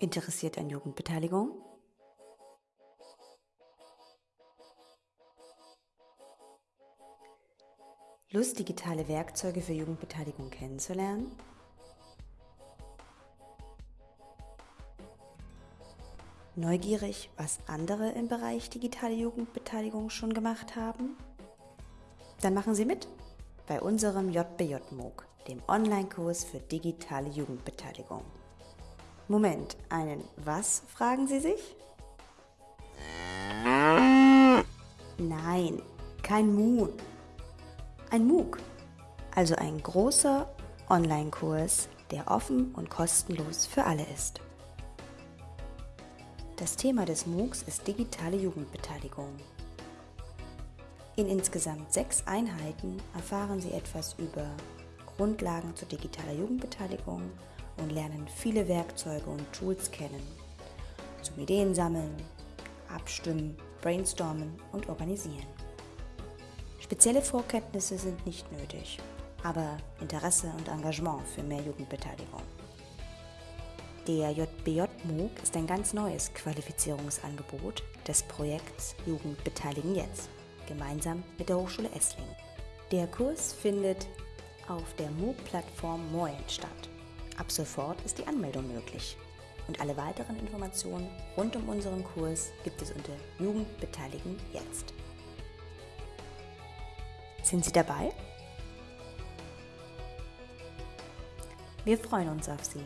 Interessiert an Jugendbeteiligung? Lust, digitale Werkzeuge für Jugendbeteiligung kennenzulernen? Neugierig, was andere im Bereich digitale Jugendbeteiligung schon gemacht haben? Dann machen Sie mit bei unserem JBJ MOOC, dem Online-Kurs für digitale Jugendbeteiligung. Moment, einen was, fragen Sie sich? Nein, kein Mu. Ein MOOC, also ein großer Online-Kurs, der offen und kostenlos für alle ist. Das Thema des MOOCs ist digitale Jugendbeteiligung. In insgesamt sechs Einheiten erfahren Sie etwas über Grundlagen zur digitaler Jugendbeteiligung und lernen viele Werkzeuge und Tools kennen. Zum Ideen sammeln, abstimmen, brainstormen und organisieren. Spezielle Vorkenntnisse sind nicht nötig, aber Interesse und Engagement für mehr Jugendbeteiligung. Der JBJ MOOC ist ein ganz neues Qualifizierungsangebot des Projekts Jugend beteiligen jetzt, gemeinsam mit der Hochschule Esslingen. Der Kurs findet auf der MOOC-Plattform Moin statt. Ab sofort ist die Anmeldung möglich. Und alle weiteren Informationen rund um unseren Kurs gibt es unter Jugendbeteiligen jetzt. Sind Sie dabei? Wir freuen uns auf Sie.